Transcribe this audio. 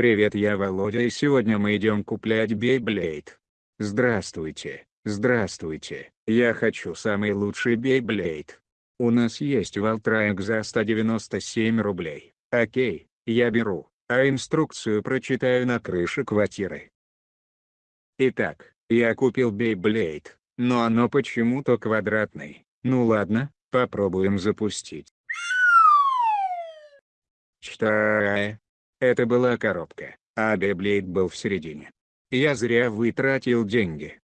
Привет я Володя и сегодня мы идем куплять Beyblade. Здравствуйте, здравствуйте, я хочу самый лучший Beyblade. У нас есть Valtraек за 197 рублей. Окей, я беру, а инструкцию прочитаю на крыше квартиры. Итак, я купил Beyblade, но оно почему-то квадратный. Ну ладно, попробуем запустить. Что? Это была коробка, а Beyblade был в середине. Я зря вытратил деньги.